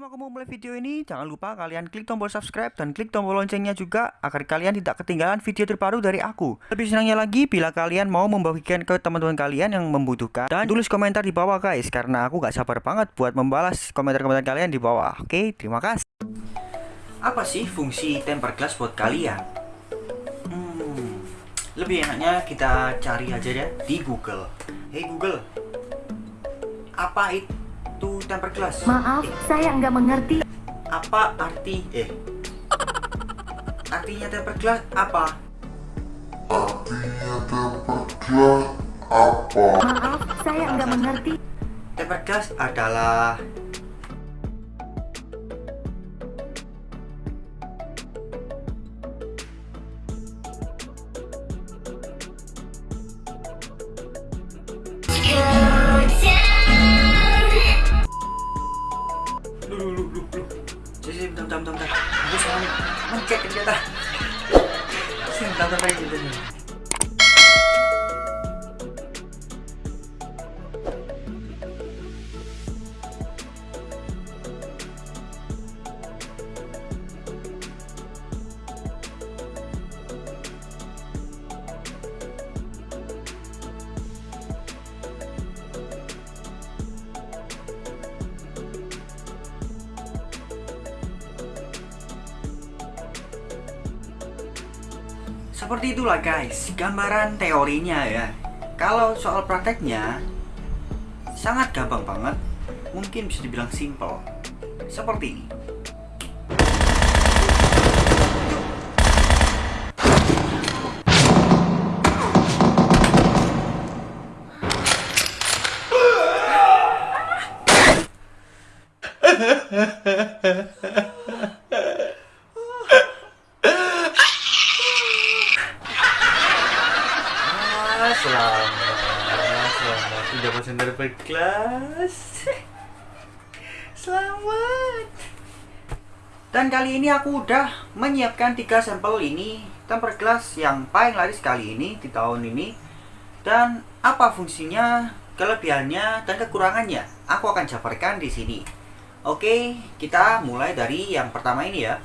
Sebelum aku mulai video ini, jangan lupa kalian klik tombol subscribe dan klik tombol loncengnya juga agar kalian tidak ketinggalan video terbaru dari aku. Lebih senangnya lagi bila kalian mau membagikan ke teman-teman kalian yang membutuhkan dan tulis komentar di bawah guys karena aku gak sabar banget buat membalas komentar-komentar kalian di bawah. Oke, terima kasih. Apa sih fungsi temper glass buat kalian? Hmm, lebih enaknya kita cari aja ya di Google. Hey Google, apa itu temper glass? Maaf, saya nggak mengerti. apa arti eh artinya temper glass apa Artinya temper glass apa? Maaf, saya nggak mengerti. temper glass adalah 깜짝입니다. 지금 나도 빨리 힘드네 Seperti itulah guys, gambaran teorinya ya. Kalau soal prakteknya sangat gampang banget, mungkin bisa dibilang simple. Seperti ini. Ah, selamat, selamat glass. Selamat. Dan kali ini aku udah menyiapkan tiga sampel ini temper glass yang paling laris kali ini di tahun ini. Dan apa fungsinya, kelebihannya, dan kekurangannya, aku akan jabarkan di sini. Oke, kita mulai dari yang pertama ini ya.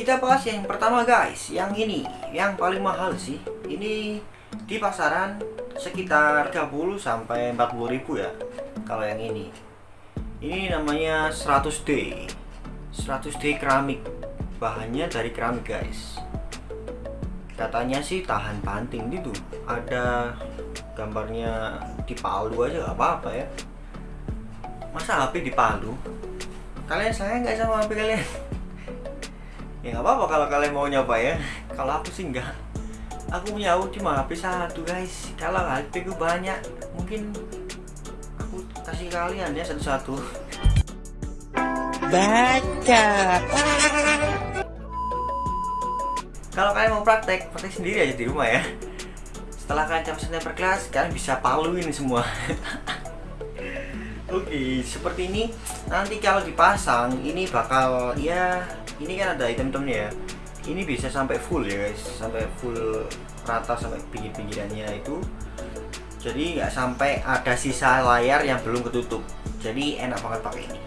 Kita bahas yang pertama guys, yang ini, yang paling mahal sih. Ini di pasaran sekitar 30 sampai 40 ribu ya. Kalau yang ini. Ini namanya 100D. 100D keramik. Bahannya dari keramik guys. Katanya sih tahan banting gitu. Ada gambarnya di Palu aja gak apa-apa ya. Masa HP di Palu? Kalian sayang nggak sama HP kalian? Ya nggak apa-apa kalau kalian mau nyoba ya. Kalau aku sih enggak aku punya aku cuma HP satu guys. Kalau HP ku banyak mungkin aku kasih kalian ya satu-satu. Baca. kalau kalian mau praktek praktek sendiri aja di rumah ya. Setelah kalian capai temper kelas kalian bisa paluin semua. Oke, seperti ini. Nanti kalau dipasang ini bakal ya ini kan ada item-itemnya ya. Ini bisa sampai full ya guys, sampai full rata sampai pinggir-pinggirannya itu. Jadi nggak sampai ada sisa layar yang belum ketutup. Jadi enak banget pakai ini.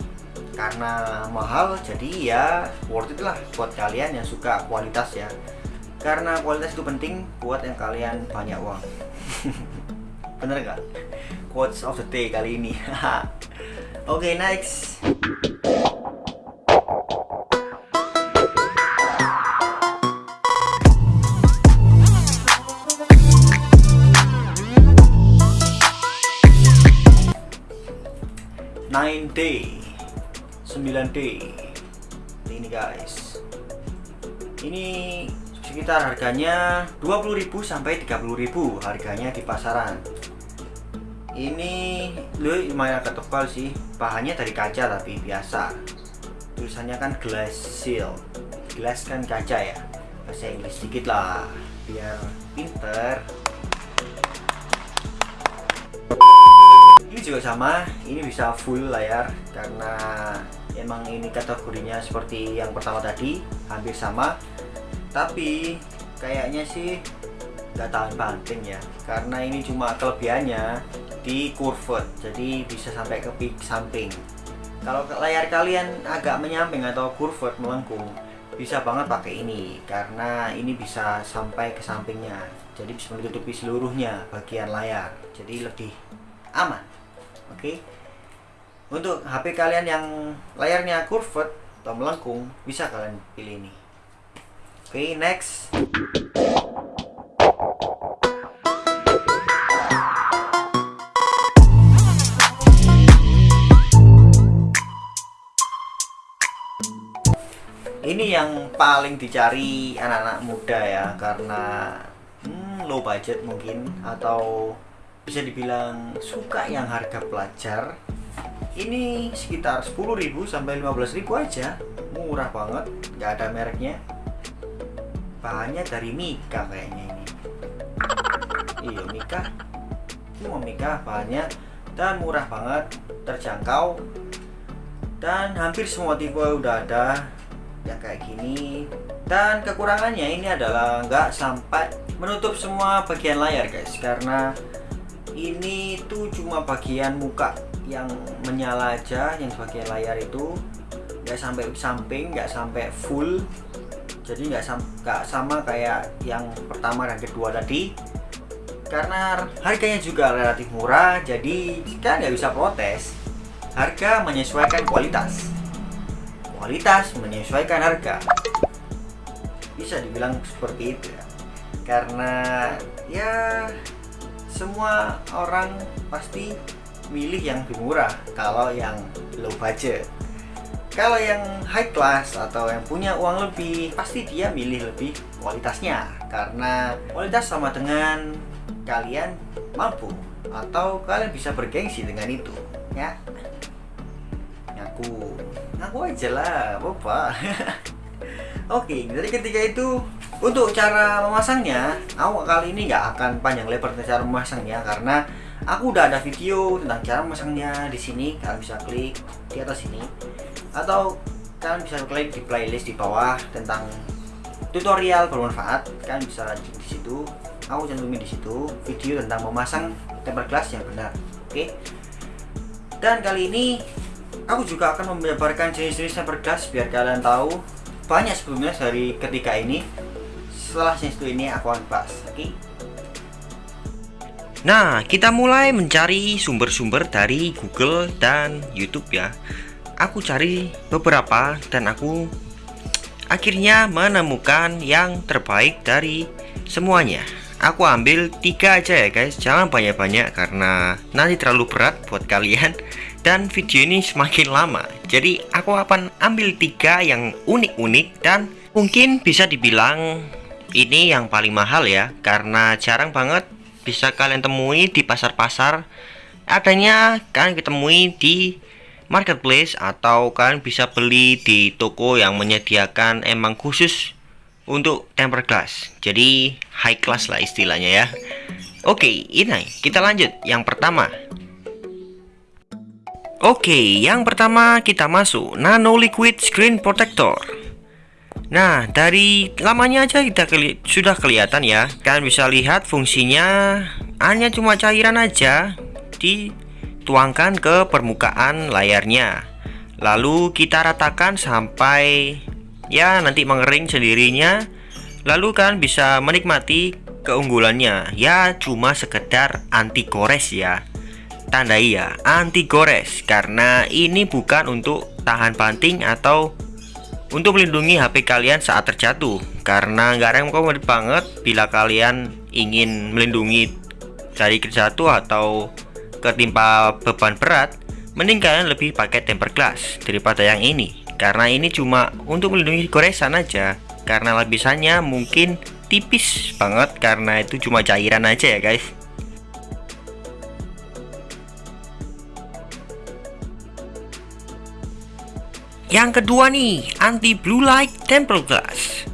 Karena mahal, jadi ya worth it lah buat kalian yang suka kualitas ya. Karena kualitas itu penting buat yang kalian banyak uang. Bener nggak? Quotes of the day kali ini. Oke, next. Nine day, 9 day. Ini guys. Ini sekitar harganya 20.000 sampai 30.000 harganya di pasaran. Ini lu lumayan agak tebal sih. Bahannya dari kaca tapi biasa. Tulisannya kan glass seal. Glass kan kaca ya. Bahasa Inggris sedikit lah. Biar pinter juga sama. Ini bisa full layar karena emang ini kategorinya seperti yang pertama tadi hampir sama. Tapi kayaknya sih nggak tahan banting ya karena ini cuma kelebihannya di curved jadi bisa sampai ke peak samping. Kalau layar kalian agak menyamping atau curved melengkung bisa banget pakai ini karena ini bisa sampai ke sampingnya jadi bisa menutupi seluruhnya bagian layar jadi lebih aman oke. Untuk HP kalian yang layarnya curved atau melengkung bisa kalian pilih ini. Oke next. Ini yang paling dicari anak-anak muda ya karena hmm, low budget mungkin atau bisa dibilang suka yang harga pelajar ini sekitar 10.000 sampai 15.000 aja. Murah banget nggak ada mereknya. Bahannya dari Mika kayaknya ini. Iya Mika. Semua Mika bahannya. Dan murah banget terjangkau. Dan hampir semua tipe udah ada ya kayak gini. Dan kekurangannya ini adalah nggak sampai menutup semua bagian layar guys. Karena ini tuh cuma bagian muka yang menyala aja yang bagian layar itu. Nggak sampai samping nggak sampai full. Jadi nggak sam sama kayak yang pertama dan kedua tadi. Karena harganya juga relatif murah jadi kita nggak bisa protes. Harga menyesuaikan kualitas. Kualitas menyesuaikan harga. Bisa dibilang seperti itu ya. Karena ya semua orang pasti milih yang lebih murah kalau yang low budget. Kalau yang high class atau yang punya uang lebih pasti dia milih lebih kualitasnya. Karena kualitas sama dengan kalian mampu atau kalian bisa bergengsi dengan itu ya. Ngaku. Ngaku aja lah bapak oke dari ketiga itu untuk cara memasangnya aku kali ini nggak akan panjang lebar tentang cara memasangnya karena aku udah ada video tentang cara memasangnya di sini. Kalian bisa klik di atas sini. Atau kalian bisa klik di playlist di bawah tentang tutorial bermanfaat. Kalian bisa lanjut di situ. Aku cantumin di situ video tentang memasang tempered glass yang benar. Oke? Dan kali ini aku juga akan menjabarkan jenis-jenis tempered glass biar kalian tahu banyak sebelumnya dari ketiga ini setelah jenis itu ini aku akan bahas oke okay? Nah, kita mulai mencari sumber-sumber dari Google dan YouTube ya. Aku cari beberapa dan aku akhirnya menemukan yang terbaik dari semuanya. Aku ambil tiga aja ya guys, jangan banyak-banyak karena nanti terlalu berat buat kalian dan video ini semakin lama jadi aku akan ambil tiga yang unik-unik dan mungkin bisa dibilang ini yang paling mahal ya karena jarang banget bisa kalian temui di pasar-pasar. Adanya kalian ketemui di marketplace atau kalian bisa beli di toko yang menyediakan emang khusus untuk tempered glass. Jadi high class lah istilahnya ya. Oke ini kita lanjut. Yang pertama. Oke, yang pertama kita masuk. Nano Liquid Screen Protector. Nah, dari lamanya aja kita keli sudah kelihatan ya. Kalian bisa lihat fungsinya hanya cuma cairan aja dituangkan ke permukaan layarnya. Lalu kita ratakan sampai ya nanti mengering sendirinya. Lalu kalian bisa menikmati keunggulannya. Ya, cuma sekedar anti gores ya tandai ya anti gores karena ini bukan untuk tahan banting atau untuk melindungi HP kalian saat terjatuh. Karena nggak rekomend banget bila kalian ingin melindungi dari terjatuh atau ketimpa beban berat mending kalian lebih pakai tempered glass daripada yang ini. Karena ini cuma untuk melindungi goresan aja. Karena lapisannya mungkin tipis banget karena itu cuma cairan aja ya guys Yang kedua nih, anti blue light tempered glass.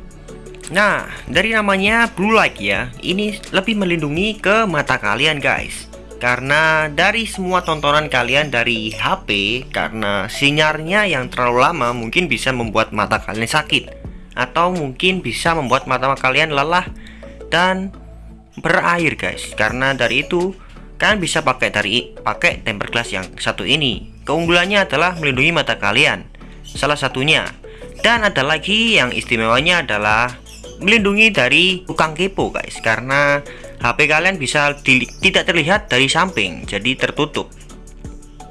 Nah, dari namanya blue light ya, ini lebih melindungi ke mata kalian guys. Karena dari semua tontonan kalian dari HP, karena sinyalnya yang terlalu lama mungkin bisa membuat mata kalian sakit. atau mungkin bisa membuat mata kalian lelah dan berair guys karena dari itu kalian bisa pakai dari pakai tempered glass yang satu ini keunggulannya adalah melindungi mata kalian salah satunya. Dan ada lagi yang istimewanya adalah melindungi dari tukang kepo guys. Karena HP kalian bisa tidak terlihat dari samping jadi tertutup.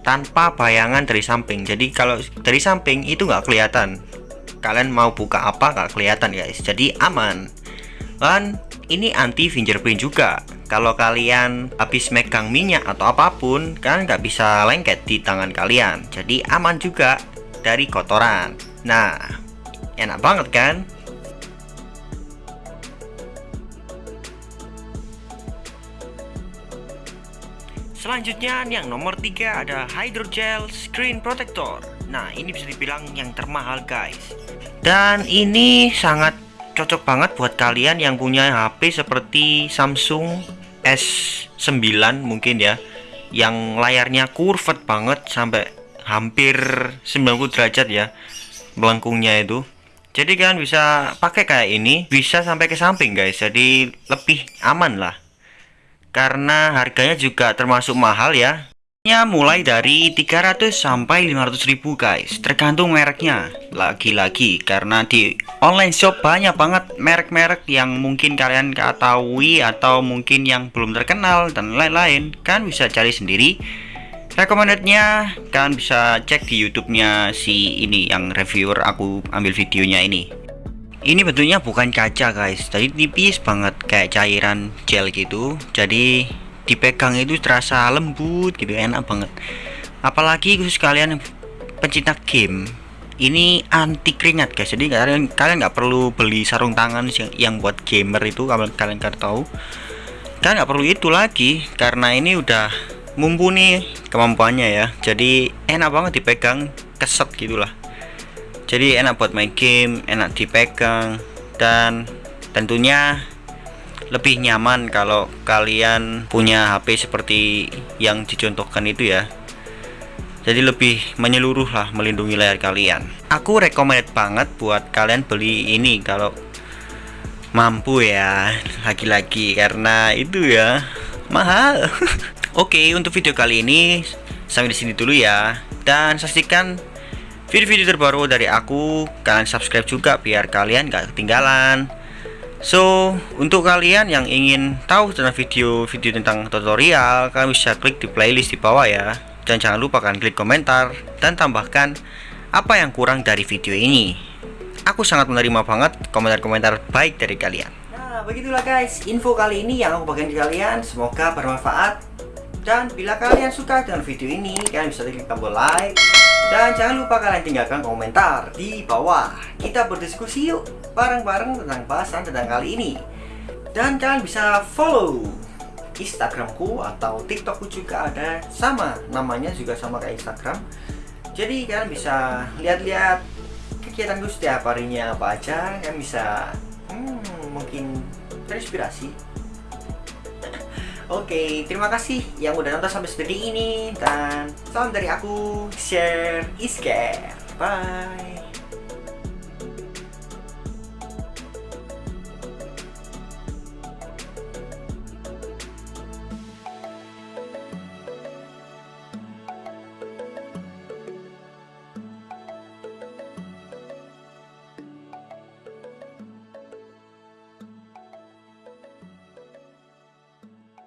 Tanpa bayangan dari samping. Jadi kalau dari samping itu nggak kelihatan. Kalian mau buka apa nggak kelihatan guys. Jadi aman. Dan ini anti fingerprint juga. Kalau kalian habis megang minyak atau apa pun kan nggak bisa lengket di tangan kalian. Jadi aman juga dari kotoran. Nah enak banget kan? Selanjutnya yang nomor tiga ada Hydrogel Screen Protector. Nah ini bisa dibilang yang termahal guys. Dan ini sangat cocok banget buat kalian yang punya HP seperti Samsung S9 mungkin ya Yang layarnya curved banget sampai hampir 90 derajat ya Melengkungnya itu. Jadi kalian bisa pakai kayak ini Bisa sampai ke samping guys. Jadi lebih aman lah. Karena harganya juga termasuk mahal ya. Mulai dari 300 sampai 500 ribu guys. Tergantung mereknya. Lagi-lagi karena di online shop banyak banget merek-merek yang mungkin kalian ketahui atau mungkin yang belum terkenal dan lain-lain. Kan bisa cari sendiri recommendednya kalian bisa cek di youtube-nya si ini yang reviewer aku ambil videonya ini. Ini bentuknya bukan kaca guys. Jadi tipis banget kayak cairan gel gitu. Jadi dipegang itu terasa lembut gitu enak banget. Apalagi khusus kalian pencinta game ini anti keringat guys. Jadi kalian kalian nggak perlu beli sarung tangan yang, yang buat gamer itu kalau kalian kan tahu. Kalian nggak perlu itu lagi karena ini udah mumpuni kemampuannya ya. Jadi enak banget dipegang keset gitulah. Jadi enak buat main game enak dipegang dan tentunya lebih nyaman kalau kalian punya HP seperti yang dicontohkan itu ya. Jadi lebih menyeluruh lah melindungi layar kalian. Aku recommended banget buat kalian beli ini kalau mampu ya lagi-lagi. Karena itu ya mahal oke untuk video kali ini sampai di sini dulu ya. Dan saksikan video-video terbaru dari aku. Kalian subscribe juga biar kalian gak ketinggalan. So untuk kalian yang ingin tahu tentang video-video tentang tutorial kalian bisa klik di playlist di bawah ya. Dan jangan lupa kalian klik komentar dan tambahkan apa yang kurang dari video ini. Aku sangat menerima banget komentar-komentar baik dari kalian. Nah begitulah guys info kali ini yang aku bagikan ke kalian. Semoga bermanfaat dan bila kalian suka dengan video ini kalian bisa klik tombol like dan jangan lupa kalian tinggalkan komentar di bawah. Kita berdiskusi yuk bareng-bareng tentang bahasan tentang kali ini. Dan kalian bisa follow Instagramku atau TikTokku juga ada sama namanya juga sama kayak Instagram. Jadi kalian bisa lihat-lihat kegiatanku setiap harinya apa aja. Kalian bisa hmm, mungkin terinspirasi Oke, terima kasih yang udah nonton sampai sedetik ini dan salam dari aku, share is care. Bye.